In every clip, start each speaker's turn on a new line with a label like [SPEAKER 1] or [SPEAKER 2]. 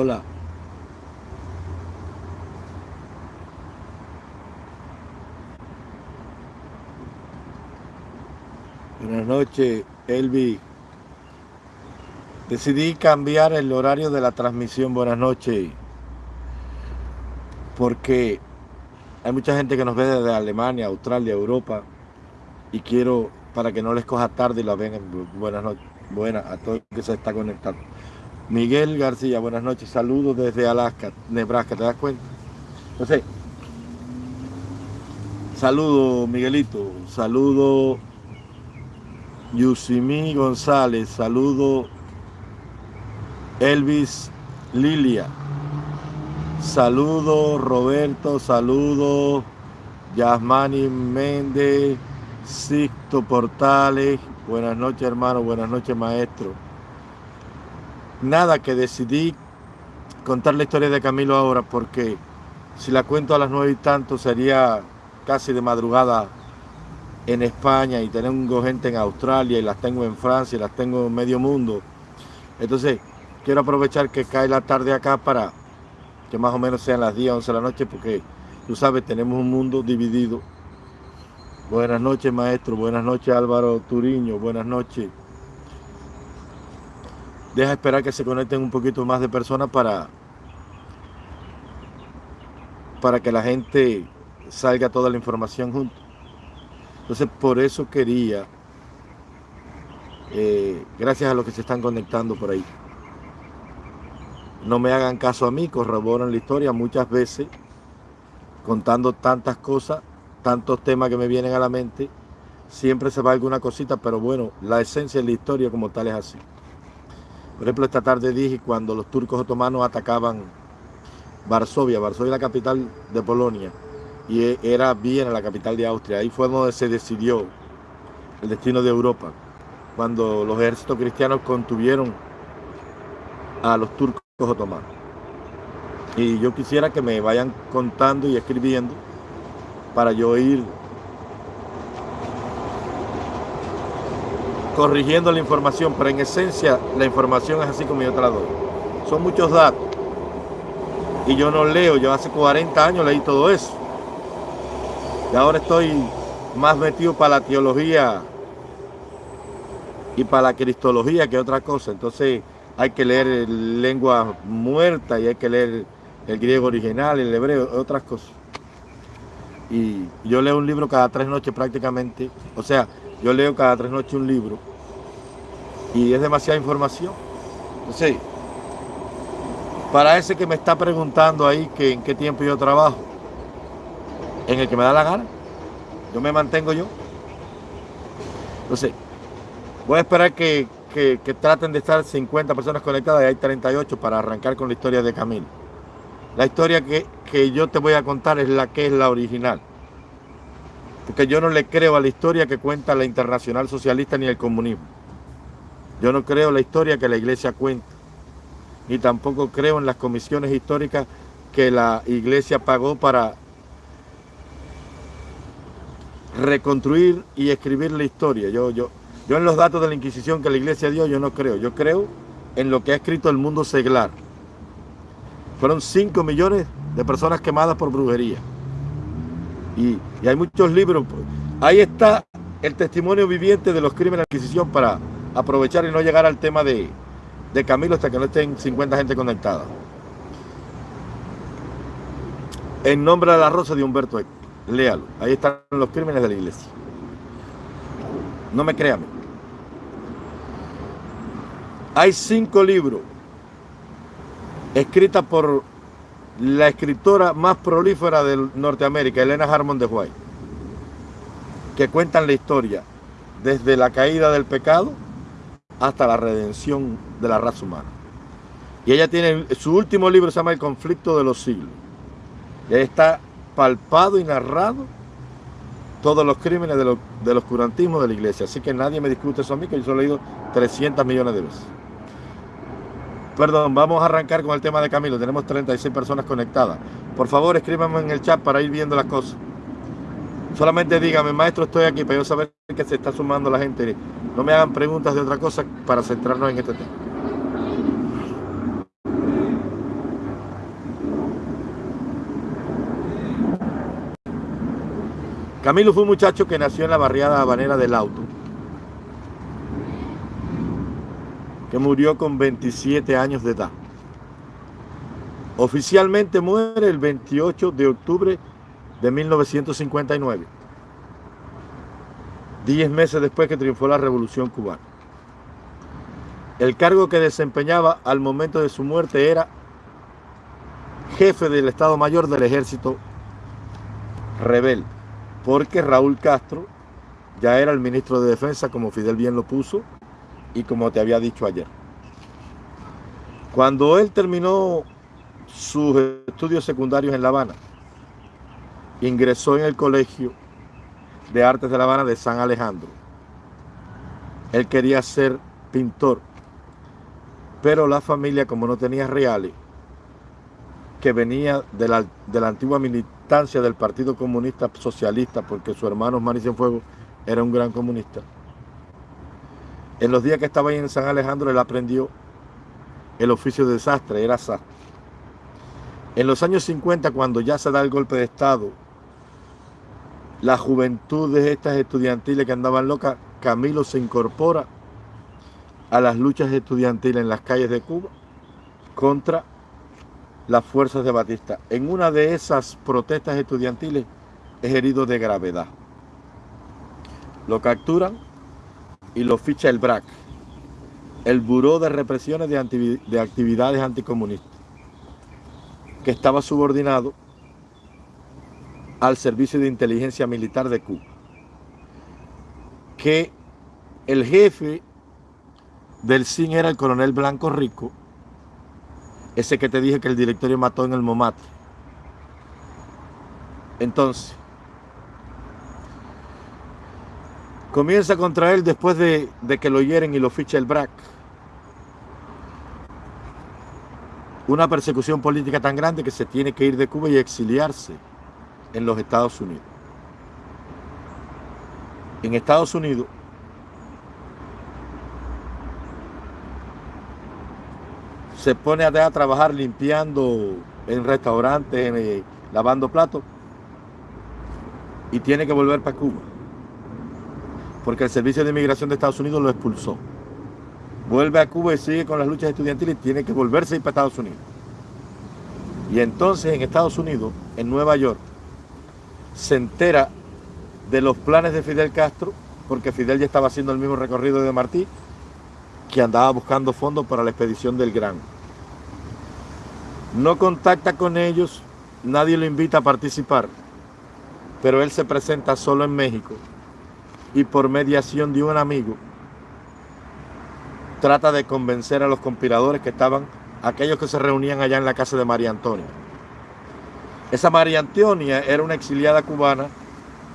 [SPEAKER 1] Hola. Buenas noches, Elvi. Decidí cambiar el horario de la transmisión. Buenas noches. Porque hay mucha gente que nos ve desde Alemania, Australia, Europa. Y quiero, para que no les coja tarde y la vengan. Buenas noches. Buenas a todos que se está conectando. Miguel García, buenas noches. Saludos desde Alaska, Nebraska. ¿Te das cuenta? Entonces, saludo Miguelito. Saludo Yusimí González. Saludo Elvis Lilia. Saludo Roberto, saludo Yasmani Méndez, Sixto Portales. Buenas noches hermano, buenas noches maestro. Nada que decidí contar la historia de Camilo ahora porque si la cuento a las nueve y tanto sería casi de madrugada en España y tengo gente en Australia y las tengo en Francia y las tengo en medio mundo. Entonces, quiero aprovechar que cae la tarde acá para que más o menos sean las 10, 11 de la noche, porque tú sabes, tenemos un mundo dividido. Buenas noches, maestro. Buenas noches, Álvaro Turiño. Buenas noches. Deja esperar que se conecten un poquito más de personas para, para que la gente salga toda la información junto. Entonces, por eso quería, eh, gracias a los que se están conectando por ahí, no me hagan caso a mí, corroboran la historia muchas veces, contando tantas cosas, tantos temas que me vienen a la mente, siempre se va alguna cosita, pero bueno, la esencia de la historia como tal es así. Por ejemplo, esta tarde dije cuando los turcos otomanos atacaban Varsovia, Varsovia la capital de Polonia, y e, era Viena la capital de Austria, ahí fue donde se decidió el destino de Europa, cuando los ejércitos cristianos contuvieron a los turcos otomanos. Y yo quisiera que me vayan contando y escribiendo para yo ir corrigiendo la información, pero en esencia la información es así como yo te la. Son muchos datos. Y yo no leo, yo hace 40 años leí todo eso. Y ahora estoy más metido para la teología y para la cristología que otra cosa. Entonces, hay que leer lengua muerta y hay que leer el griego original, el hebreo, otras cosas. Y yo leo un libro cada tres noches prácticamente, o sea, yo leo cada tres noches un libro y es demasiada información. Entonces, para ese que me está preguntando ahí que en qué tiempo yo trabajo, en el que me da la gana, yo me mantengo yo. Entonces, voy a esperar que, que, traten de estar 50 personas conectadas y hay 38 para arrancar con la historia de Camilo. La historia que, que yo te voy a contar es la que es la original. Porque yo no le creo a la historia que cuenta la Internacional Socialista ni el comunismo. Yo no creo la historia que la iglesia cuenta. Ni tampoco creo en las comisiones históricas que la iglesia pagó para reconstruir y escribir la historia. Yo, yo, yo en los datos de la Inquisición que la Iglesia dio, yo no creo. Yo creo en lo que ha escrito el mundo seglar. Fueron 5 millones de personas quemadas por brujería. Y, hay muchos libros. Ahí está el testimonio viviente de los crímenes de la Inquisición para aprovechar y no llegar al tema de, de Camilo hasta que no estén 50 gente conectada. En nombre de la rosa de Humberto Eco. Léalo. Ahí están los crímenes de la iglesia. No me crean. Hay cinco libros escritos por la escritora más prolífera de Norteamérica, Elena Harmon de White, que cuentan la historia desde la caída del pecado hasta la redención de la raza humana. Y ella tiene, su último libro se llama El conflicto de los siglos. Y ahí está palpado y narrado todos los crímenes de los, del oscurantismo de la iglesia. Así que nadie me discute eso a mí, que yo lo he leído 300 millones de veces. Perdón, vamos a arrancar con el tema de Camilo. Tenemos 36 personas conectadas. Por favor, escríbanme en el chat para ir viendo las cosas. Solamente díganme, maestro, estoy aquí para yo saber que se está sumando la gente. No me hagan preguntas de otra cosa para centrarnos en este tema. Camilo fue un muchacho que nació en la barriada habanera del Auto, que murió con 27 años de edad. Oficialmente muere el 28 de octubre de 1959 diez meses después que triunfó la Revolución Cubana. El cargo que desempeñaba al momento de su muerte era jefe del Estado Mayor del Ejército Rebelde, porque Raúl Castro ya era el ministro de Defensa, como Fidel bien lo puso, y como te había dicho ayer. Cuando él terminó sus estudios secundarios en La Habana, ingresó en el Colegio de Artes de La Habana de San Alejandro. Él quería ser pintor, pero la familia, como no tenía reales, que venía de la, de la antigua militancia del Partido Comunista Socialista, porque su hermano Mari Fuego era un gran comunista. En los días que estaba ahí en San Alejandro, él aprendió el oficio de desastre, era sastre. En los años 50, cuando ya se da el golpe de Estado, la juventud de estas estudiantiles que andaban locas, Camilo se incorpora a las luchas estudiantiles en las calles de Cuba contra las fuerzas de Batista. En una de esas protestas estudiantiles es herido de gravedad. Lo capturan y lo ficha el BRAC, el Buró de Represiones de, de Actividades Anticomunistas, que estaba subordinado al Servicio de Inteligencia Militar de Cuba. Que el jefe del CIN era el coronel Blanco Rico, ese que te dije que el directorio mató en el Momate. Entonces, comienza contra él después de, que lo hieren y lo ficha el BRAC. Una persecución política tan grande que se tiene que ir de Cuba y exiliarse en los Estados Unidos. En Estados Unidos, se pone a, trabajar limpiando en restaurantes, eh, lavando platos, y tiene que volver para Cuba, porque el Servicio de Inmigración de Estados Unidos lo expulsó. Vuelve a Cuba y sigue con las luchas estudiantiles y tiene que volverse a para Estados Unidos. Y entonces en Estados Unidos, en Nueva York, se entera de los planes de Fidel Castro, porque Fidel ya estaba haciendo el mismo recorrido de Martí, que andaba buscando fondos para la expedición del Gran. No contacta con ellos, nadie lo invita a participar, pero él se presenta solo en México y por mediación de un amigo trata de convencer a los conspiradores que estaban, aquellos que se reunían allá en la casa de María Antonia. Esa María Antonia era una exiliada cubana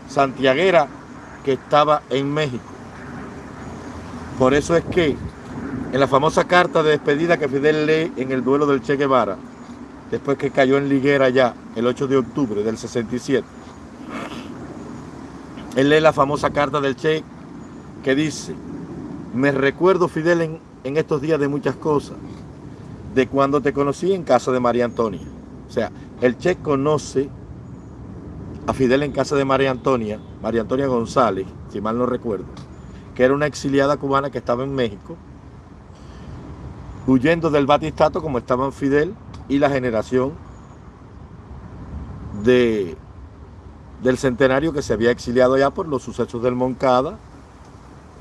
[SPEAKER 1] santiaguera que estaba en México. Por eso es que en la famosa carta de despedida que Fidel lee en el duelo del Che Guevara, después que cayó en Liguera ya el 8 de octubre del 67, él lee la famosa carta del Che que dice, me recuerdo Fidel en, en estos días de muchas cosas, de cuando te conocí en casa de María Antonia. O sea, el Che conoce a Fidel en casa de María Antonia, María Antonia González, si mal no recuerdo, que era una exiliada cubana que estaba en México, huyendo del batistato como estaban Fidel y la generación de, del centenario que se había exiliado ya por los sucesos del Moncada,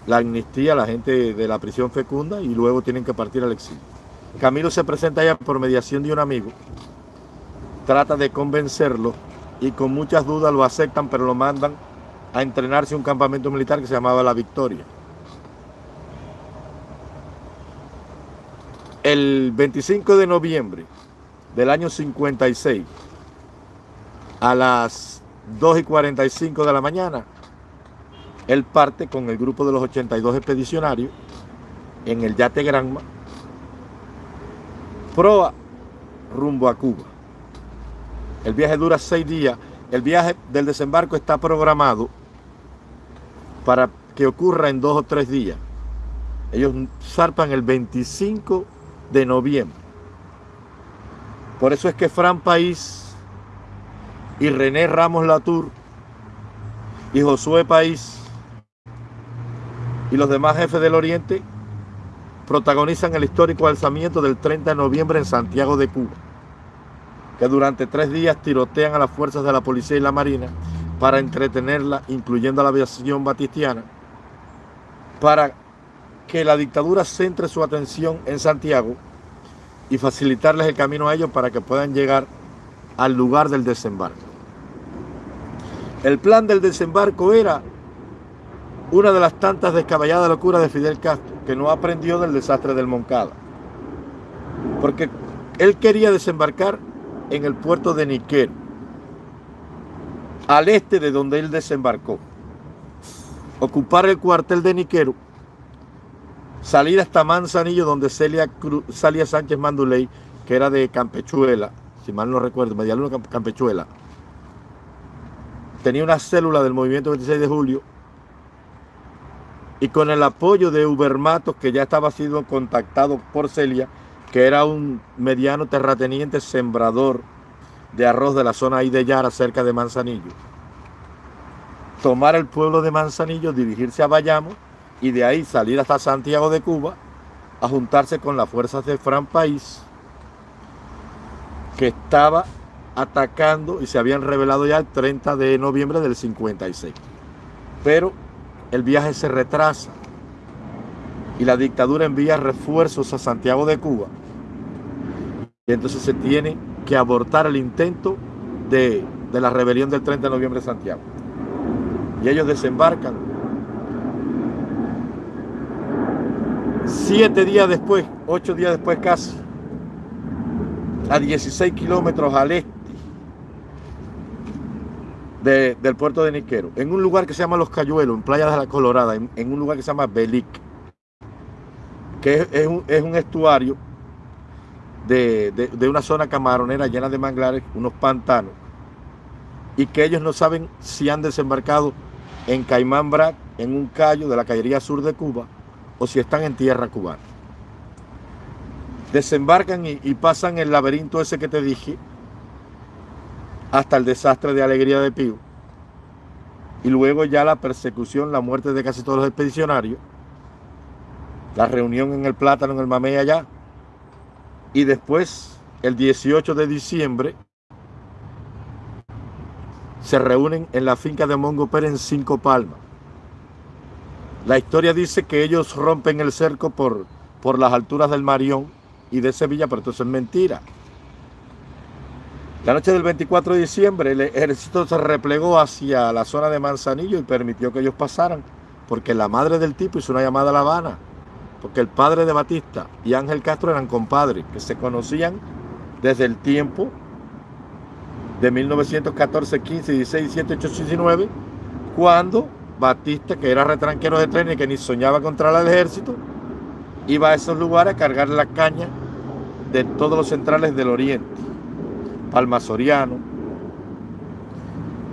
[SPEAKER 1] la amnistía, la gente de la prisión fecunda y luego tienen que partir al exilio. Camilo se presenta allá por mediación de un amigo trata de convencerlo y con muchas dudas lo aceptan, pero lo mandan a entrenarse en un campamento militar que se llamaba La Victoria. El 25 de noviembre del año 56, a las 2 y 45 de la mañana, él parte con el grupo de los 82 expedicionarios en el yate Granma, proa rumbo a Cuba. El viaje dura seis días. El viaje del desembarco está programado para que ocurra en dos o tres días. Ellos zarpan el 25 de noviembre. Por eso es que Fran País y René Ramos Latour y Josué País y los demás jefes del Oriente protagonizan el histórico alzamiento del 30 de noviembre en Santiago de Cuba, que durante tres días tirotean a las fuerzas de la policía y la marina para entretenerla, incluyendo a la aviación batistiana, para que la dictadura centre su atención en Santiago y facilitarles el camino a ellos para que puedan llegar al lugar del desembarco. El plan del desembarco era una de las tantas descabelladas locuras de Fidel Castro, que no aprendió del desastre del Moncada. Porque él quería desembarcar en el puerto de Niquero, al este de donde él desembarcó. Ocupar el cuartel de Niquero, salir hasta Manzanillo, donde Celia, Celia Sánchez Manduley, que era de Campechuela, si mal no recuerdo, Medialuna Campechuela, tenía una célula del movimiento 26 de julio y con el apoyo de Ubermatos, que ya estaba siendo contactado por Celia, que era un mediano terrateniente sembrador de arroz de la zona ahí de Yara, cerca de Manzanillo. Tomar el pueblo de Manzanillo, dirigirse a Bayamo y de ahí salir hasta Santiago de Cuba a juntarse con las fuerzas de Fran País, que estaba atacando y se habían revelado ya el 30 de noviembre del 56. Pero el viaje se retrasa y la dictadura envía refuerzos a Santiago de Cuba. Y entonces se tiene que abortar el intento de, de la rebelión del 30 de noviembre de Santiago. Y ellos desembarcan siete días después, ocho días después casi, a 16 kilómetros al este del puerto de Niquero, en un lugar que se llama Los Cayuelos, en Playa de la Colorada, en, un lugar que se llama Belic, que es, un, estuario de, una zona camaronera llena de manglares, unos pantanos, y que ellos no saben si han desembarcado en Caimán Brac, en un callo de la cayería sur de Cuba, o si están en tierra cubana. Desembarcan y, y pasan el laberinto ese que te dije, hasta el desastre de Alegría de Pío. Y luego ya la persecución, la muerte de casi todos los expedicionarios, la reunión en el Plátano, en el Mamey allá. Y después, el 18 de diciembre, se reúnen en la finca de Mongo Pérez en Cinco Palmas. La historia dice que ellos rompen el cerco por, por las alturas del Marión y de Sevilla, pero esto es mentira. La noche del 24 de diciembre el ejército se replegó hacia la zona de Manzanillo y permitió que ellos pasaran, porque la madre del tipo hizo una llamada a La Habana, porque el padre de Batista y Ángel Castro eran compadres, que se conocían desde el tiempo de 1914, 15, 16, 17, 18, 19, cuando Batista, que era retranquero de tren y que ni soñaba contra el ejército, iba a esos lugares a cargar la caña de todos los centrales del oriente. Palma Soriano,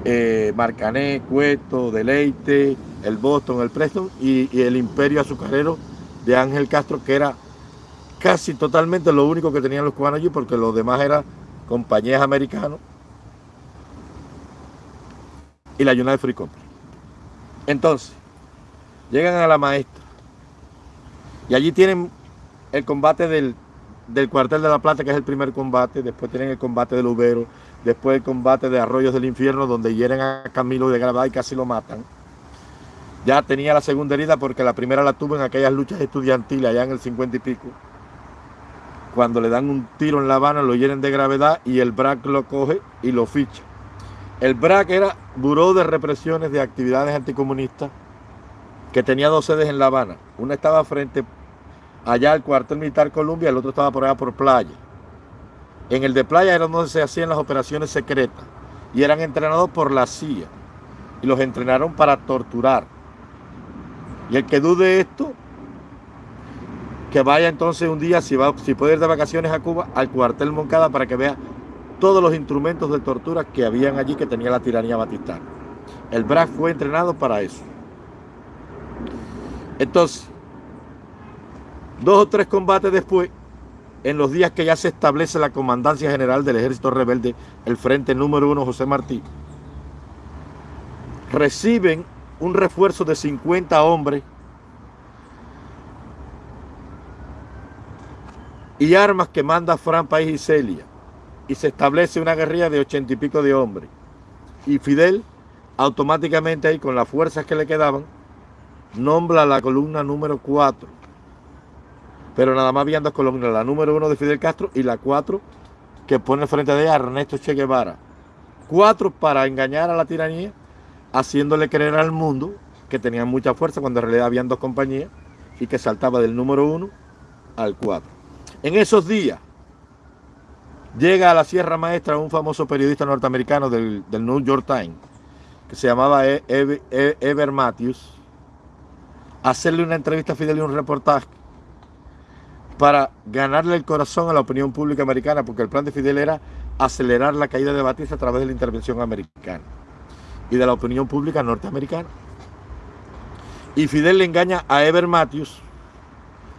[SPEAKER 1] eh, Marcané, Cueto, Deleite, el Boston, el Preston y, el Imperio Azucarero de Ángel Castro, que era casi totalmente lo único que tenían los cubanos allí, porque los demás eran compañías americanas y la United Free Company. Entonces, llegan a la maestra y allí tienen el combate del del cuartel de la Plata, que es el primer combate, después tienen el combate del Ubero, después el combate de Arroyos del Infierno, donde hieren a Camilo de Granada y casi lo matan. Ya tenía la segunda herida porque la primera la tuvo en aquellas luchas estudiantiles allá en el 50 y pico. Cuando le dan un tiro en La Habana, lo hieren de gravedad y el BRAC lo coge y lo ficha. El BRAC era Buró de Represiones de Actividades Anticomunistas que tenía dos sedes en La Habana. Una estaba frente allá el cuartel militar Columbia, el otro estaba por allá por playa. En el de playa era donde se hacían las operaciones secretas y eran entrenados por la CIA y los entrenaron para torturar. Y el que dude esto, que vaya entonces un día, si, va, si puede ir de vacaciones a Cuba, al cuartel Moncada para que vea todos los instrumentos de tortura que habían allí que tenía la tiranía batistana. El BRAC fue entrenado para eso. Entonces, Dos o tres combates después, en los días que ya se establece la comandancia general del ejército rebelde, el frente número uno José Martí, reciben un refuerzo de 50 hombres y armas que manda Fran País y Celia. Y se establece una guerrilla de ochenta y pico de hombres. Y Fidel, automáticamente ahí, con las fuerzas que le quedaban, nombra la columna número 4. Pero nada más habían dos columnas, la número 1 de Fidel Castro y la 4 que pone frente de ella Ernesto Che Guevara. Cuatro para engañar a la tiranía, haciéndole creer al mundo que tenían mucha fuerza cuando en realidad habían dos compañías y que saltaba del número 1 al 4. En esos días llega a la Sierra Maestra un famoso periodista norteamericano del, New York Times que se llamaba e-, e-, Ever Matthews a hacerle una entrevista a Fidel y un reportaje para ganarle el corazón a la opinión pública americana porque el plan de Fidel era acelerar la caída de Batista a través de la intervención americana y de la opinión pública norteamericana. Y Fidel le engaña a Ever Matthews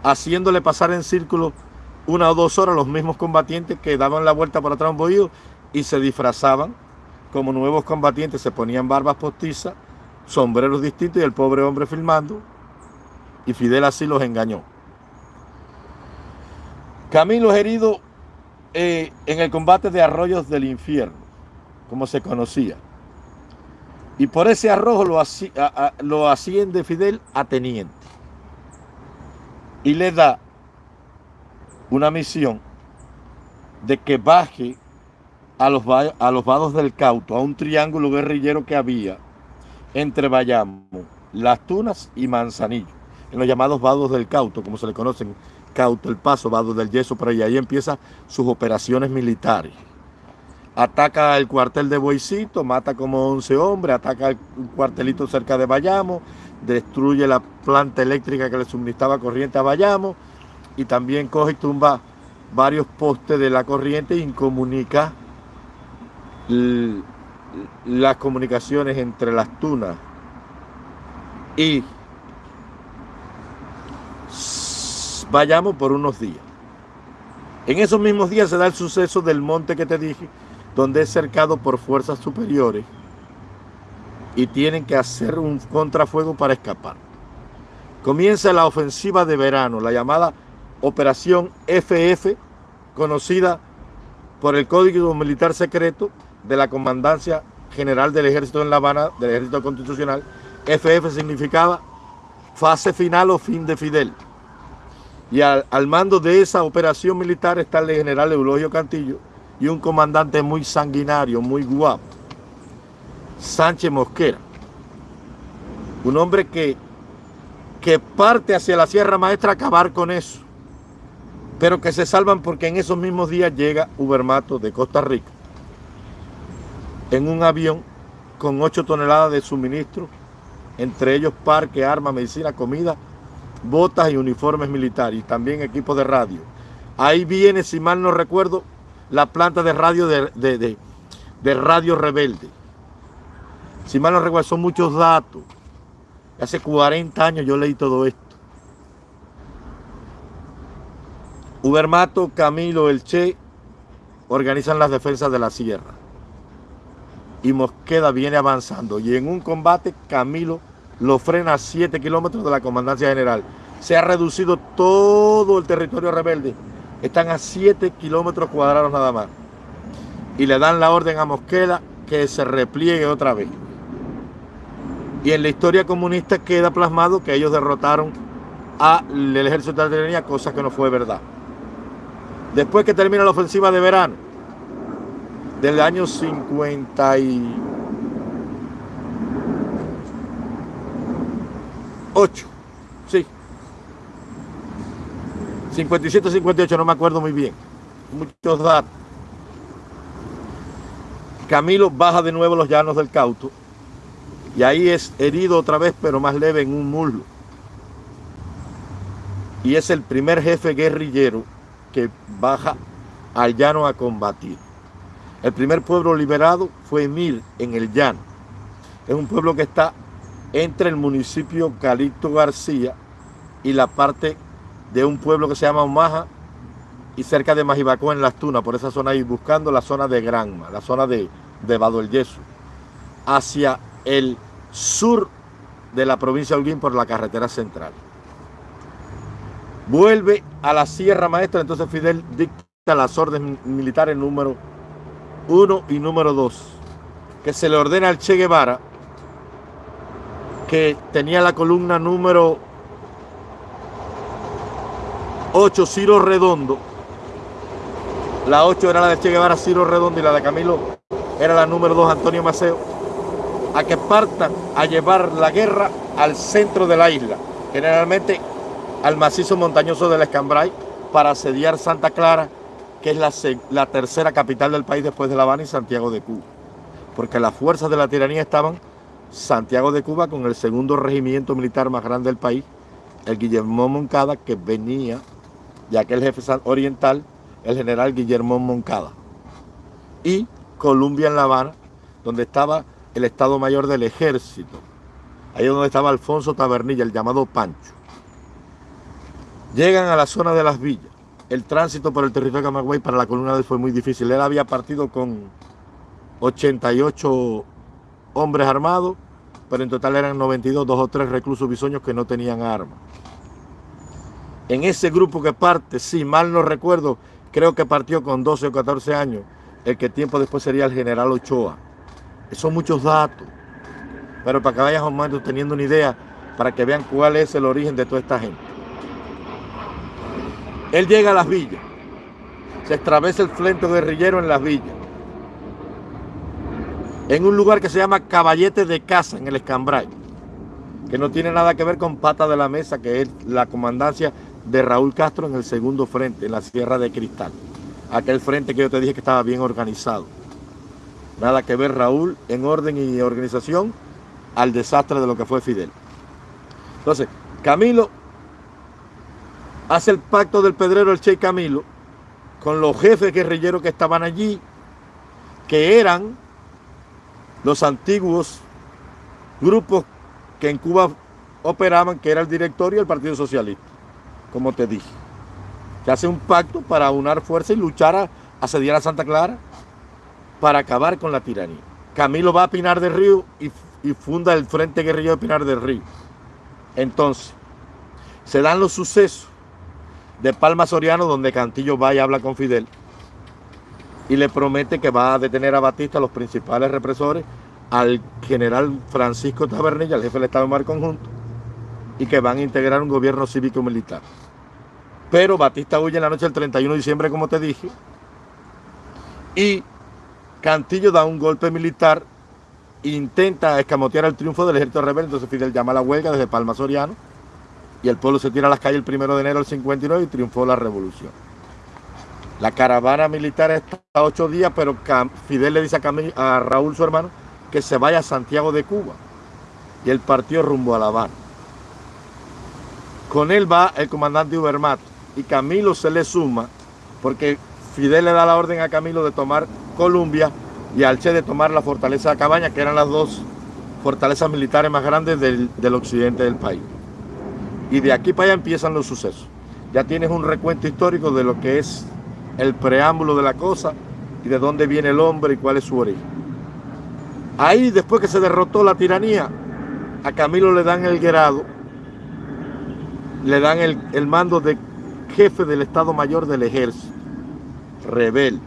[SPEAKER 1] haciéndole pasar en círculo una o dos horas los mismos combatientes que daban la vuelta por atrás un y se disfrazaban como nuevos combatientes, se ponían barbas postizas, sombreros distintos y el pobre hombre filmando y Fidel así los engañó. Camilo es herido eh, en el combate de Arroyos del Infierno, como se conocía. Y por ese arrojo lo, lo asciende Fidel a teniente. Y le da una misión de que baje a los, a los vados del Cauto, a un triángulo guerrillero que había entre Bayamo, Las Tunas y Manzanillo, en los llamados vados del Cauto, como se le conocen, Cauto, El Paso, vados del Yeso, pero ahí, ahí empieza sus operaciones militares. Ataca el cuartel de Boicito, mata como 11 hombres, ataca el cuartelito cerca de Bayamo, destruye la planta eléctrica que le suministraba corriente a Bayamo, y también coge y tumba varios postes de la corriente y incomunica las comunicaciones entre las tunas y vayamos por unos días. En esos mismos días se da el suceso del monte que te dije, donde es cercado por fuerzas superiores y tienen que hacer un contrafuego para escapar. Comienza la ofensiva de verano, la llamada Operación FF, conocida por el Código Militar Secreto de la Comandancia General del Ejército en La Habana, del Ejército Constitucional. FF significaba fase final o fin de Fidel. Y al, mando de esa operación militar está el general Eulogio Cantillo y un comandante muy sanguinario, muy guapo, Sánchez Mosquera. Un hombre que, que parte hacia la Sierra Maestra a acabar con eso pero que se salvan porque en esos mismos días llega Ubermato de Costa Rica en un avión con 8 toneladas de suministro, entre ellos parque, armas, medicina, comida, botas y uniformes militares y también equipos de radio. Ahí viene, si mal no recuerdo, la planta de radio de, de Radio Rebelde. Si mal no recuerdo, son muchos datos. Hace 40 años yo leí todo esto. Ubermato, Camilo, El Che organizan las defensas de la sierra. Y Mosqueda viene avanzando. Y en un combate, Camilo lo frena a 7 kilómetros de la comandancia general. Se ha reducido todo el territorio rebelde. Están a 7 kilómetros cuadrados nada más. Y le dan la orden a Mosqueda que se repliegue otra vez. Y en la historia comunista queda plasmado que ellos derrotaron al ejército de la cosa que no fue verdad después que termina la ofensiva de verano del año 58, 57, 58, no me acuerdo muy bien, muchos datos. Camilo baja de nuevo los llanos del Cauto y ahí es herido otra vez, pero más leve en un muslo. Y es el primer jefe guerrillero que baja al llano a combatir. El primer pueblo liberado fue Emil, en el llano. Es un pueblo que está entre el municipio Calixto García y la parte de un pueblo que se llama Omaha y cerca de Majibacó en Las Tunas, por esa zona ahí, buscando la zona de Granma, la zona de, de Bado el Yeso, hacia el sur de la provincia de Holguín por la carretera central. Vuelve a la Sierra Maestra, entonces Fidel dicta las órdenes militares número uno y número dos, que se le ordena al Che Guevara, que tenía la columna número 8, Ciro Redondo. La 8 era la de Che Guevara, Ciro Redondo, y la de Camilo era la número 2, Antonio Maceo, a que partan a llevar la guerra al centro de la isla, generalmente al macizo montañoso del Escambray, para asediar Santa Clara, que es la, la tercera capital del país después de La Habana y Santiago de Cuba. Porque las fuerzas de la tiranía estaban Santiago de Cuba con el segundo regimiento militar más grande del país, el Guillermo Moncada, que venía de aquel jefe oriental, el general Guillermo Moncada. Y Columbia en La Habana, donde estaba el Estado Mayor del Ejército. Ahí es donde estaba Alfonso Tabernilla, el llamado Pancho. Llegan a la zona de las villas. El tránsito por el territorio de Camagüey para la columna de fue muy difícil. Él había partido con 88 hombres armados, pero en total eran 92, dos o tres reclusos bisoños que no tenían armas. En ese grupo que parte, si mal no recuerdo, creo que partió con 12 o 14 años, el que tiempo después sería el general Ochoa. Son muchos datos, pero para que momento teniendo una idea, para que vean cuál es el origen de toda esta gente. Él llega a las villas, se extravesa el frente guerrillero en las villas, en un lugar que se llama Caballete de Casa, en el Escambray, que no tiene nada que ver con Pata de la Mesa, que es la comandancia de Raúl Castro en el segundo frente, en la Sierra de Cristal. Aquel frente que yo te dije que estaba bien organizado. Nada que ver Raúl en orden y organización al desastre de lo que fue Fidel. Entonces, Camilo hace el pacto del pedrero el Che Camilo con los jefes guerrilleros que estaban allí, que eran los antiguos grupos que en Cuba operaban, que era el directorio del Partido Socialista, como te dije. Que hace un pacto para unar fuerza y luchar a asediar a Santa Clara para acabar con la tiranía. Camilo va a Pinar del Río y, funda el Frente Guerrillero de Pinar del Río. Entonces, se dan los sucesos de Palma Soriano, donde Cantillo va y habla con Fidel y le promete que va a detener a Batista, los principales represores, al general Francisco Tabernilla, el jefe del Estado Mar Conjunto, y que van a integrar un gobierno cívico-militar. Pero Batista huye en la noche del 31 de diciembre, como te dije, y Cantillo da un golpe militar, intenta escamotear el triunfo del ejército rebelde, entonces Fidel llama a la huelga desde Palma Soriano, y el pueblo se tira a las calles el primero de enero del 59 y triunfó la revolución. La caravana militar está ocho días, pero Fidel le dice a, a, Raúl, su hermano, que se vaya a Santiago de Cuba. Y él partió rumbo a La Habana. Con él va el comandante Ubermato. Y Camilo se le suma, porque Fidel le da la orden a Camilo de tomar Colombia y al Che de tomar la fortaleza de Cabaña, que eran las dos fortalezas militares más grandes del, del occidente del país. Y de aquí para allá empiezan los sucesos. Ya tienes un recuento histórico de lo que es el preámbulo de la cosa y de dónde viene el hombre y cuál es su origen. Ahí, después que se derrotó la tiranía, a Camilo le dan el grado, le dan el, el mando de jefe del Estado Mayor del Ejército, rebelde.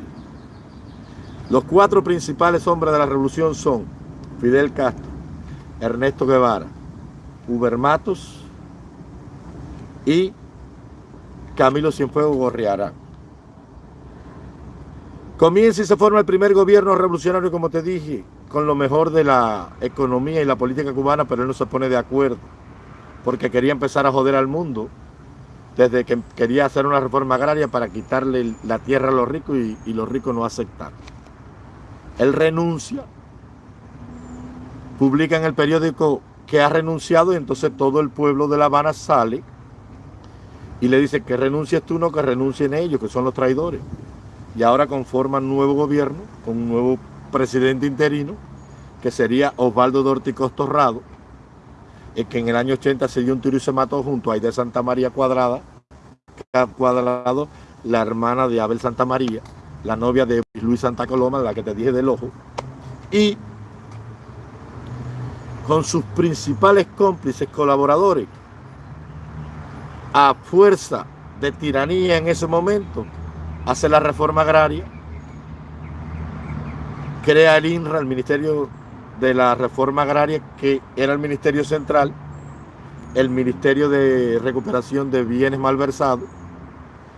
[SPEAKER 1] Los cuatro principales hombres de la revolución son Fidel Castro, Ernesto Guevara, Uber Matos y Camilo Cienfuegos Gorriarán. Comienza y se forma el primer gobierno revolucionario, como te dije, con lo mejor de la economía y la política cubana, pero él no se pone de acuerdo, porque quería empezar a joder al mundo, desde que quería hacer una reforma agraria para quitarle la tierra a los ricos y, los ricos no aceptaron. Él renuncia, publica en el periódico que ha renunciado y entonces todo el pueblo de La Habana sale y le dice que renuncies tú, no que renuncien ellos, que son los traidores y ahora conforman nuevo gobierno con un nuevo presidente interino que sería Osvaldo Dorticos Torrado, el que en el año 80 se dio un tiro y se mató junto a Aide Santa María Cuadrada, Cuadrado, la hermana de Abel Santa María, la novia de Luis Santa Coloma, de la que te dije del ojo, y con sus principales cómplices, colaboradores, a fuerza de tiranía en ese momento, hace la reforma agraria, crea el INRA, el Ministerio de la Reforma Agraria, que era el Ministerio Central, el Ministerio de Recuperación de Bienes Malversados,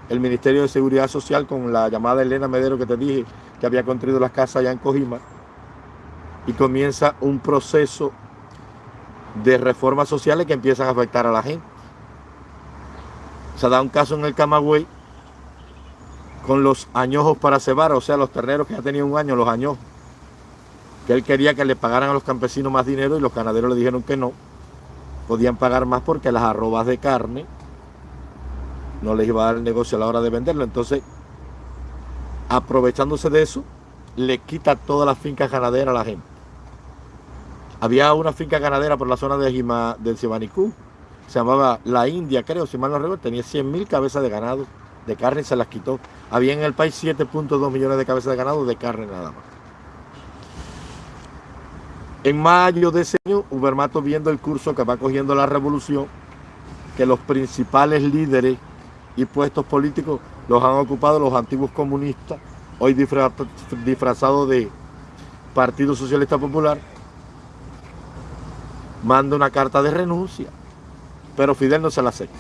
[SPEAKER 1] el Ministerio de Seguridad Social con la llamada Elena Medero que te dije que había construido las casas allá en Cojima, y comienza un proceso de reformas sociales que empiezan a afectar a la gente. Se da un caso en el Camagüey con los añojos para cebar, o sea, los terneros que ya tenían un año, los añojos, que él quería que le pagaran a los campesinos más dinero y los ganaderos le dijeron que no, podían pagar más porque las arrobas de carne no les iba a dar el negocio a la hora de venderlo. Entonces, aprovechándose de eso, le quita todas las fincas ganaderas a la gente. Había una finca ganadera por la zona de Jima, se llamaba La India, creo, si mal no recuerdo, tenía 100 mil cabezas de ganado de carne y se las quitó. Había en el país 7.2 millones de cabezas de ganado de carne nada más. En mayo de ese año, Ubermato viendo el curso que va cogiendo la revolución, que los principales líderes y puestos políticos los han ocupado los antiguos comunistas, hoy disfrazados de Partido Socialista Popular, manda una carta de renuncia, pero Fidel no se la acepta.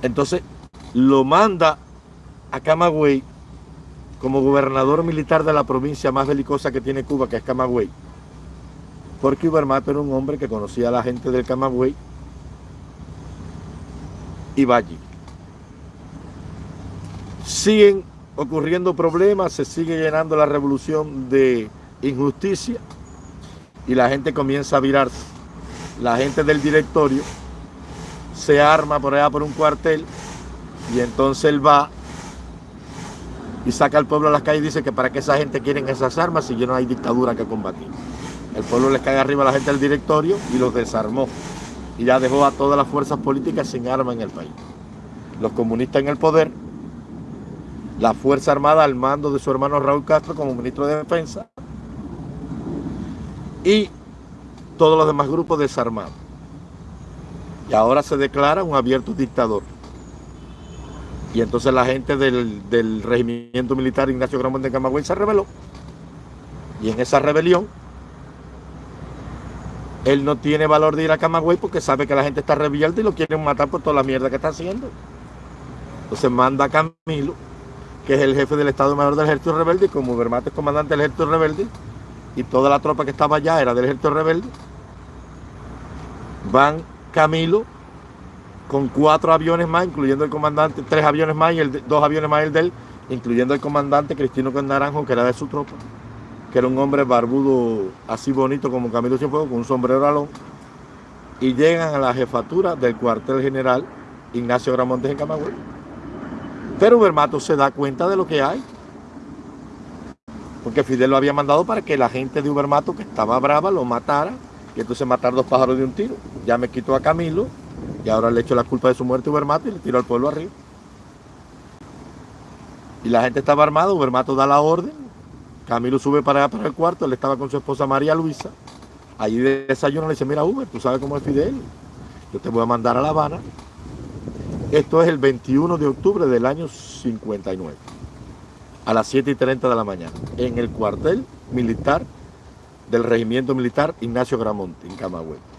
[SPEAKER 1] Entonces lo manda a Camagüey como gobernador militar de la provincia más belicosa que tiene Cuba, que es Camagüey. Porque Ubermato era un hombre que conocía a la gente del Camagüey y va allí. Siguen ocurriendo problemas, se sigue llenando la revolución de injusticia y la gente comienza a virarse. La gente del directorio se arma por allá por un cuartel y entonces él va y saca al pueblo a las calles y dice que para qué esa gente quieren esas armas si ya no hay dictadura que combatir. El pueblo les cae arriba a la gente del directorio y los desarmó y ya dejó a todas las fuerzas políticas sin armas en el país. Los comunistas en el poder, la Fuerza Armada al mando de su hermano Raúl Castro como ministro de Defensa y todos los demás grupos desarmados. Y ahora se declara un abierto dictador. Y entonces la gente del, regimiento militar Ignacio Gramón de Camagüey se rebeló. Y en esa rebelión, él no tiene valor de ir a Camagüey porque sabe que la gente está rebelde y lo quieren matar por toda la mierda que está haciendo. Entonces manda a Camilo, que es el jefe del Estado Mayor del Ejército Rebelde, y como Bermate es comandante del Ejército Rebelde, y toda la tropa que estaba allá era del Ejército Rebelde, van Camilo con cuatro aviones más, incluyendo el comandante, tres aviones más y el, dos aviones más el de él, incluyendo el comandante Cristino Naranjo, que era de su tropa, que era un hombre barbudo así bonito como Camilo Cienfuegos, con un sombrero alón, y llegan a la jefatura del cuartel general Ignacio Gramontes en Camagüey. Pero Bermato se da cuenta de lo que hay. Porque Fidel lo había mandado para que la gente de Ubermato, que estaba brava, lo matara y entonces matar dos pájaros de un tiro. Ya me quitó a Camilo y ahora le echo la culpa de su muerte a Ubermato y le tiro al pueblo arriba. Y la gente estaba armada, Ubermato da la orden, Camilo sube para para el cuarto, él estaba con su esposa María Luisa, allí de desayuno le dice, mira Uber, tú sabes cómo es Fidel, yo te voy a mandar a La Habana. Esto es el 21 de octubre del año 59, a las 7 y 30 de la mañana, en el cuartel militar del regimiento militar Ignacio Gramonte, en Camagüey.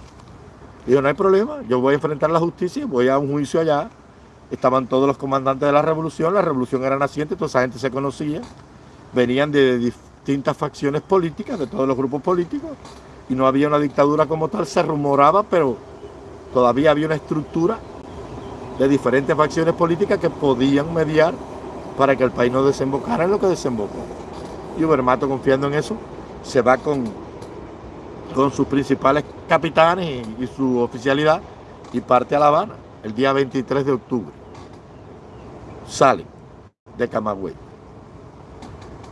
[SPEAKER 1] Dijo, no hay problema, yo voy a enfrentar la justicia, voy a un juicio allá. Estaban todos los comandantes de la revolución, la revolución era naciente, toda esa gente se conocía. Venían de distintas facciones políticas, de todos los grupos políticos, y no había una dictadura como tal, se rumoraba, pero todavía había una estructura de diferentes facciones políticas que podían mediar para que el país no desembocara en lo que desembocó. Y Ubermato, confiando en eso, se va con, con sus principales capitanes y, su oficialidad y parte a La Habana el día 23 de octubre. Salen de Camagüey,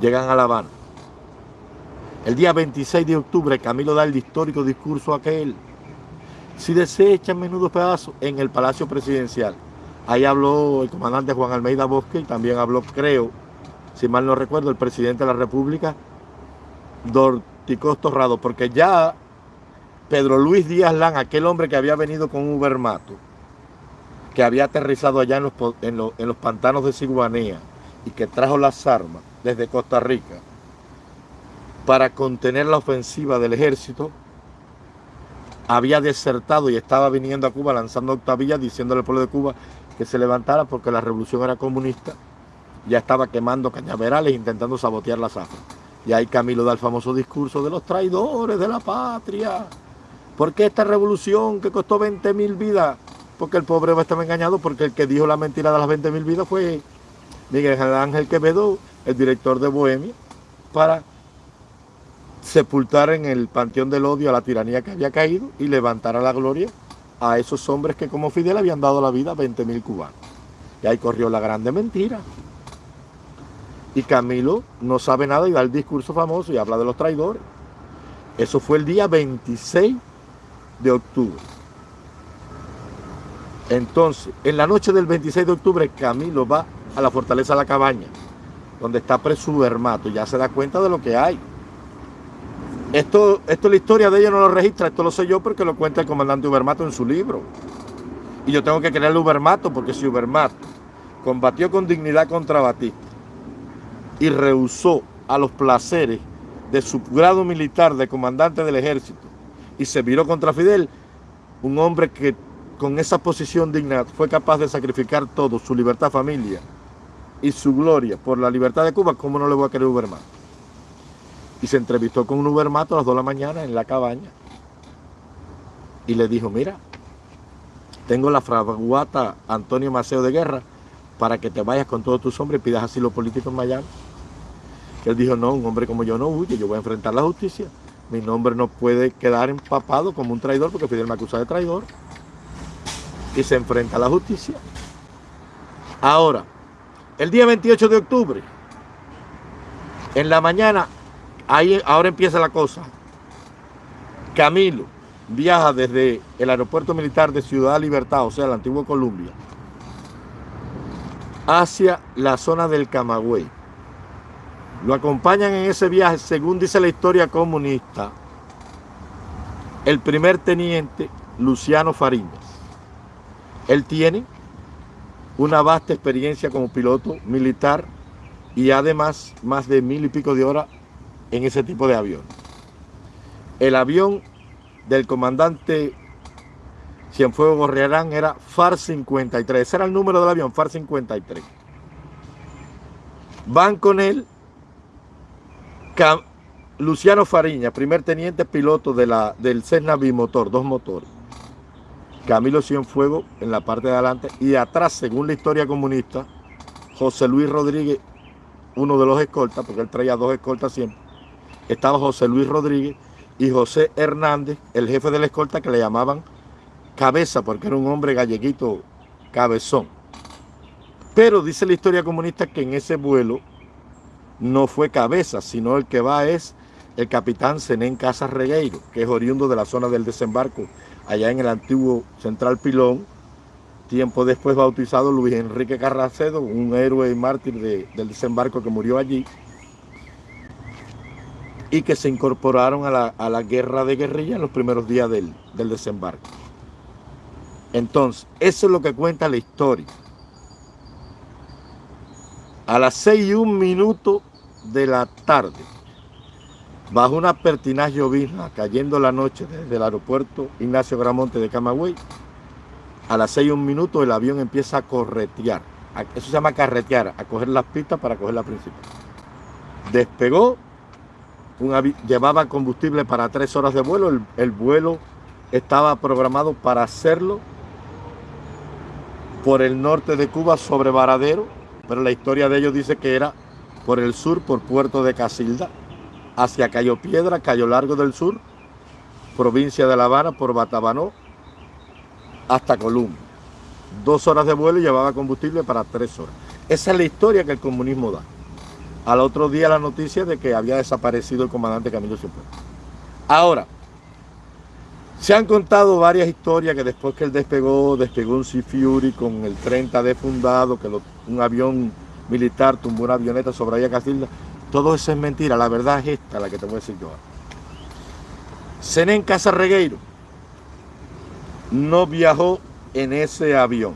[SPEAKER 1] llegan a La Habana. El día 26 de octubre Camilo da el histórico discurso aquel. Si desecha menudo pedazo en el Palacio Presidencial. Ahí habló el comandante Juan Almeida Bosque y también habló, creo, si mal no recuerdo, el presidente de la República, Monticos Torrado, porque ya Pedro Luis Díaz Lan, aquel hombre que había venido con un Ubermato, que había aterrizado allá en los, pantanos de Siguanea y que trajo las armas desde Costa Rica para contener la ofensiva del ejército, había desertado y estaba viniendo a Cuba lanzando octavillas diciéndole al pueblo de Cuba que se levantara porque la revolución era comunista, ya estaba quemando cañaverales intentando sabotear la zafra. Y ahí Camilo da el famoso discurso de los traidores de la patria. ¿Por qué esta revolución que costó 20 mil vidas? Porque el pobre estaba engañado, porque el que dijo la mentira de las 20 mil vidas fue Miguel Ángel Quevedo, el director de Bohemia, para sepultar en el panteón del odio a la tiranía que había caído y levantar a la gloria a esos hombres que como Fidel habían dado la vida a 20 mil cubanos. Y ahí corrió la grande mentira. Y Camilo no sabe nada y da el discurso famoso y habla de los traidores. Eso fue el día 26 de octubre. Entonces, en la noche del 26 de octubre, Camilo va a la fortaleza la cabaña, donde está preso su ya se da cuenta de lo que hay. Esto, esto la historia de ellos no lo registra, esto lo sé yo porque lo cuenta el comandante Ubermato en su libro. Y yo tengo que creerle a Ubermato porque si Ubermato combatió con dignidad contra Batista y rehusó a los placeres de su grado militar de comandante del ejército y se viró contra Fidel, un hombre que con esa posición digna fue capaz de sacrificar todo, su libertad familia y su gloria por la libertad de Cuba, ¿cómo no le voy a querer Ubermato? y se entrevistó con un Ubermato a las 2 de la mañana en la cabaña y le dijo, mira, tengo la fraguata Antonio Maceo de Guerra para que te vayas con todos tus hombres y pidas asilo político en Miami. él dijo, no, un hombre como yo no huye, yo voy a enfrentar la justicia. Mi nombre no puede quedar empapado como un traidor porque Fidel me acusa de traidor. Y se enfrenta a la justicia. Ahora, el día 28 de octubre, en la mañana, Ahí ahora empieza la cosa. Camilo viaja desde el aeropuerto militar de Ciudad Libertad, o sea, la antigua Colombia, hacia la zona del Camagüey. Lo acompañan en ese viaje, según dice la historia comunista, el primer teniente Luciano Fariñas. Él tiene una vasta experiencia como piloto militar y además más de mil y pico de horas en ese tipo de avión. El avión del comandante Cienfuegos Gorriarán era FAR 53, ese era el número del avión, FAR 53. Van con él Luciano Fariña, primer teniente piloto de la, del Cessna Bimotor, dos motores. Camilo Cienfuegos en la parte de adelante y atrás, según la historia comunista, José Luis Rodríguez, uno de los escoltas, porque él traía dos escoltas siempre, estaba José Luis Rodríguez y José Hernández, el jefe de la escolta que le llamaban Cabeza, porque era un hombre galleguito cabezón. Pero dice la historia comunista que en ese vuelo no fue Cabeza, sino el que va es el capitán Zenén Casas Regueiro, que es oriundo de la zona del desembarco, allá en el antiguo Central Pilón, tiempo después bautizado Luis Enrique Carracedo, un héroe y mártir del desembarco que murió allí, y que se incorporaron a la, guerra de guerrilla en los primeros días del, del desembarco. Entonces, eso es lo que cuenta la historia. A las seis y un minuto de la tarde, bajo una pertinaz llovizna, cayendo la noche desde el aeropuerto Ignacio Gramonte de Camagüey, a las seis y un minuto el avión empieza a corretear. Eso se llama carretear, a coger las pistas para coger la principal. Despegó llevaba combustible para tres horas de vuelo, el, vuelo estaba programado para hacerlo por el norte de Cuba sobre Varadero, pero la historia de ellos dice que era por el sur, por Puerto de Casilda, hacia Cayo Piedra, Cayo Largo del Sur, provincia de La Habana, por Batabanó, hasta Colombia. Dos horas de vuelo y llevaba combustible para tres horas. Esa es la historia que el comunismo da al otro día la noticia de que había desaparecido el comandante Camilo Cienfuegos. Ahora, se han contado varias historias que después que él despegó, despegó un Sea Fury con el 30D fundado, que un avión militar tumbó una avioneta sobre Aya Casilda. Todo eso es mentira, la verdad es esta, la que te voy a decir yo. Casa Regueiro no viajó en ese avión.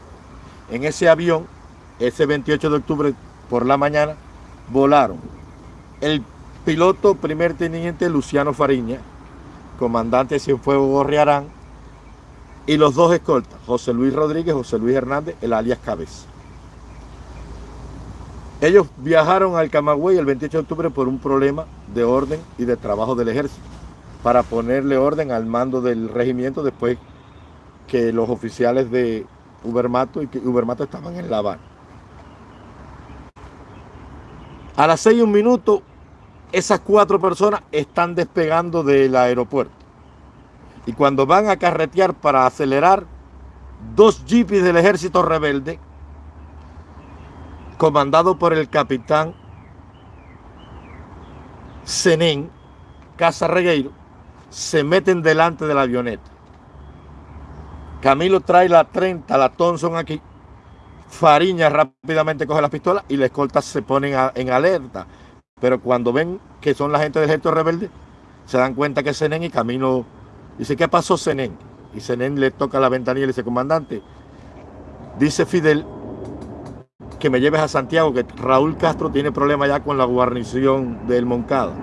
[SPEAKER 1] En ese avión, ese 28 de octubre por la mañana, volaron el piloto primer teniente Luciano Fariña, comandante Cienfuegos Gorriarán, y los dos escoltas, José Luis Rodríguez, José Luis Hernández, el alias Cabeza. Ellos viajaron al Camagüey el 28 de octubre por un problema de orden y de trabajo del ejército, para ponerle orden al mando del regimiento después que los oficiales de Ubermato y que Ubermato estaban en La Habana. A las seis y un minuto, esas cuatro personas están despegando del aeropuerto. Y cuando van a carretear para acelerar, dos jeeps del ejército rebelde, comandado por el capitán Zenén Casa Regueiro, se meten delante de la avioneta. Camilo trae la 30, la Thompson aquí. Fariña rápidamente coge la pistola y la escolta se ponen en alerta. Pero cuando ven que son la gente del ejército rebelde, se dan cuenta que es y Camilo dice, ¿qué pasó Zenén? Y Zenén le toca la ventanilla y le dice, comandante, dice Fidel que me lleves a Santiago, que Raúl Castro tiene problemas ya con la guarnición del Moncada.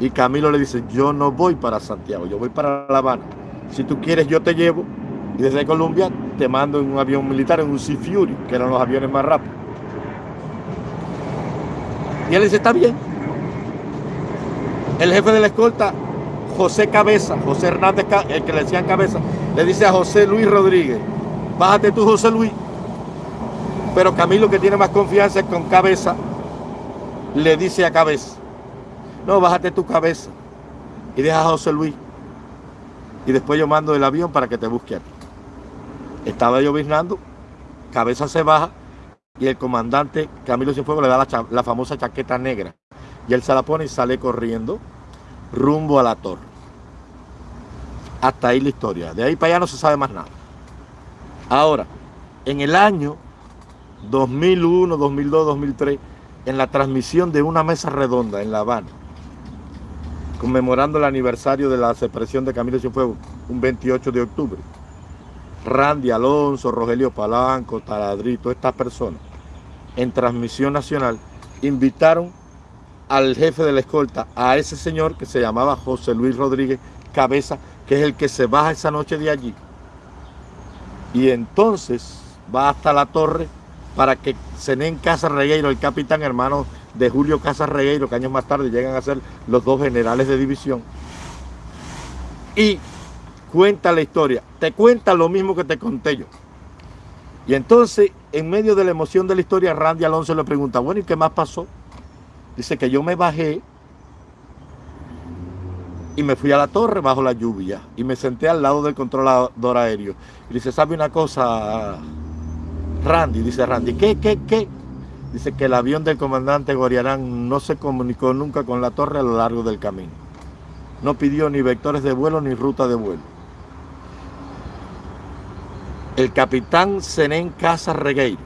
[SPEAKER 1] Y Camilo le dice, yo no voy para Santiago, yo voy para La Habana. Si tú quieres, yo te llevo y desde Colombia te mando en un avión militar, en un Sea Fury, que eran los aviones más rápidos. Y él dice, está bien. El jefe de la escolta, José Cabeza, José Hernández, el que le decían Cabeza, le dice a José Luis Rodríguez, bájate tú José Luis. Pero Camilo, que tiene más confianza con Cabeza, le dice a Cabeza, no, bájate tu cabeza y deja a José Luis. Y después yo mando el avión para que te busque a ti. Estaba lloviznando, cabeza se baja y el comandante Camilo Cienfuegos le da la, la, famosa chaqueta negra. Y él se la pone y sale corriendo rumbo a la torre. Hasta ahí la historia. De ahí para allá no se sabe más nada. Ahora, en el año 2001, 2002, 2003, en la transmisión de una mesa redonda en La Habana, conmemorando el aniversario de la separación de Camilo Cienfuegos, un 28 de octubre, Randy Alonso, Rogelio Palanco, Taladrito, estas personas, en transmisión nacional, invitaron al jefe de la escolta, a ese señor que se llamaba José Luis Rodríguez Cabeza, que es el que se baja esa noche de allí. Y entonces va hasta la torre para que Zenén Casa Regueiro, el capitán hermano de Julio Casa Regueiro, que años más tarde llegan a ser los dos generales de división, y cuenta la historia, te cuenta lo mismo que te conté yo. Y entonces, en medio de la emoción de la historia, Randy Alonso le pregunta, bueno, ¿y qué más pasó? Dice que yo me bajé y me fui a la torre bajo la lluvia y me senté al lado del controlador aéreo. Y dice, ¿sabe una cosa, Randy? Dice Randy, ¿qué, qué, qué? Dice que el avión del comandante Goriarán no se comunicó nunca con la torre a lo largo del camino. No pidió ni vectores de vuelo ni ruta de vuelo el capitán Zenén Casa Regueiro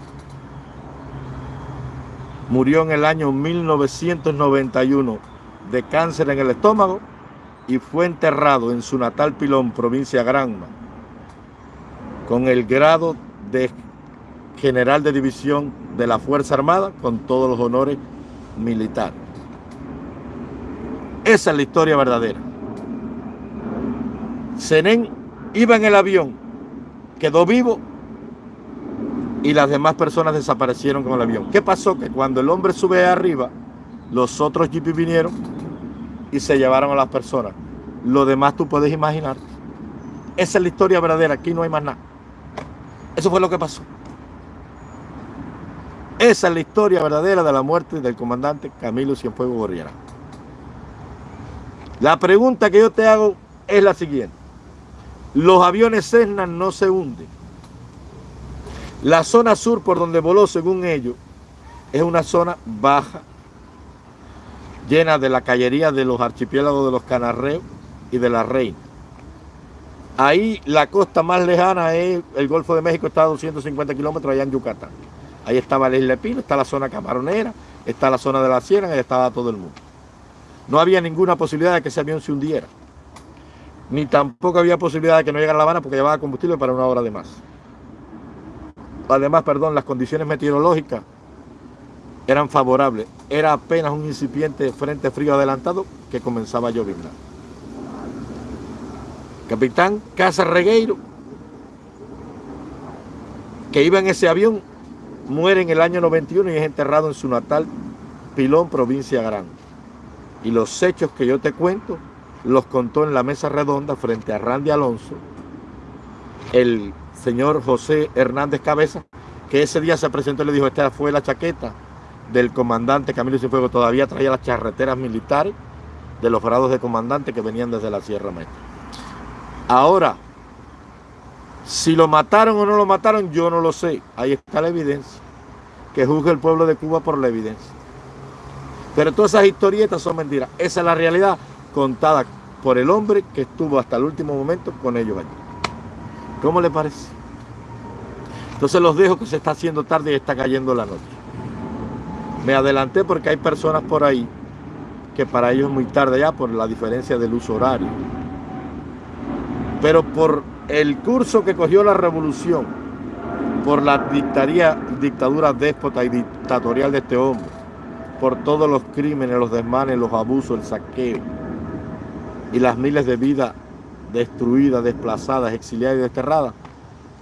[SPEAKER 1] murió en el año 1991 de cáncer en el estómago y fue enterrado en su natal Pilón, provincia Granma, con el grado de general de división de la Fuerza Armada con todos los honores militares. Esa es la historia verdadera. Zenén iba en el avión quedó vivo y las demás personas desaparecieron con el avión. ¿Qué pasó? Que cuando el hombre sube arriba, los otros jeeps vinieron y se llevaron a las personas. Lo demás tú puedes imaginar. Esa es la historia verdadera, aquí no hay más nada. Eso fue lo que pasó. Esa es la historia verdadera de la muerte del comandante Camilo Cienfuegos Gorriera. La pregunta que yo te hago es la siguiente. Los aviones Cessna no se hunden. La zona sur por donde voló, según ellos, es una zona baja, llena de la callería de los archipiélagos de los Canarreos y de la Reina. Ahí la costa más lejana es el Golfo de México, está a 250 kilómetros allá en Yucatán. Ahí estaba la isla de Pino, está la zona camaronera, está la zona de la Sierra y estaba todo el mundo. No había ninguna posibilidad de que ese avión se hundiera. ni tampoco había posibilidad de que no llegara a La Habana porque llevaba combustible para una hora de más. Además, perdón, las condiciones meteorológicas eran favorables. Era apenas un incipiente frente frío adelantado que comenzaba a lloviznar. Capitán Casa Regueiro, que iba en ese avión, muere en el año 91 y es enterrado en su natal Pilón, provincia Grande. Y los hechos que yo te cuento los contó en la mesa redonda frente a Randy Alonso, el señor José Hernández Cabeza, que ese día se presentó y le dijo, esta fue la chaqueta del comandante Camilo Cienfuegos, todavía traía las charreteras militares de los grados de comandante que venían desde la Sierra Maestra. Ahora, si lo mataron o no lo mataron, yo no lo sé. Ahí está la evidencia. Que juzgue el pueblo de Cuba por la evidencia. Pero todas esas historietas son mentiras. Esa es la realidad contada por el hombre que estuvo hasta el último momento con ellos allí. ¿Cómo le parece? Entonces los dejo que se está haciendo tarde y está cayendo la noche. Me adelanté porque hay personas por ahí que para ellos es muy tarde ya por la diferencia del uso horario. Pero por el curso que cogió la revolución, por la dictadura déspota y dictatorial de este hombre, por todos los crímenes, los desmanes, los abusos, el saqueo, y las miles de vidas destruidas, desplazadas, exiliadas y desterradas,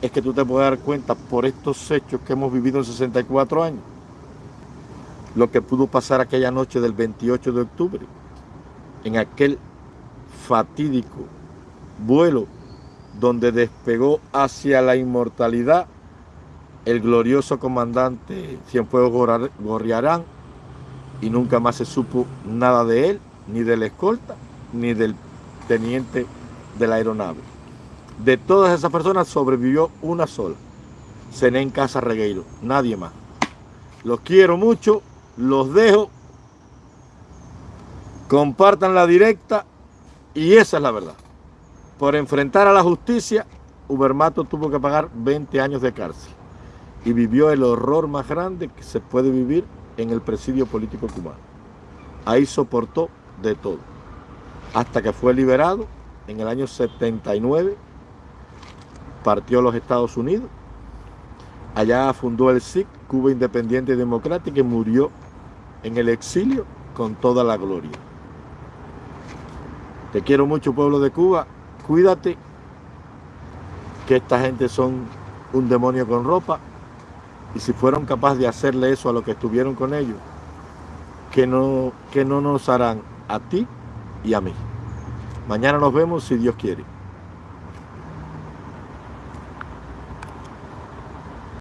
[SPEAKER 1] es que tú te puedes dar cuenta por estos hechos que hemos vivido en 64 años, lo que pudo pasar aquella noche del 28 de octubre, en aquel fatídico vuelo donde despegó hacia la inmortalidad el glorioso comandante Cienfuegos Gorriarán y nunca más se supo nada de él, ni de la escolta, ni del teniente de la aeronave. De todas esas personas sobrevivió una sola. Cené en Casa Regueiro, nadie más. Los quiero mucho, los dejo. Compartan la directa y esa es la verdad. Por enfrentar a la justicia, Ubermato tuvo que pagar 20 años de cárcel y vivió el horror más grande que se puede vivir en el presidio político cubano. Ahí soportó de todo hasta que fue liberado en el año 79, partió a los Estados Unidos, allá fundó el SIC, Cuba Independiente y Democrática, y murió en el exilio con toda la gloria. Te quiero mucho, pueblo de Cuba, cuídate, que esta gente son un demonio con ropa, y si fueron capaces de hacerle eso a los que estuvieron con ellos, que no, que no nos harán a ti y a mí. Mañana nos vemos si Dios quiere.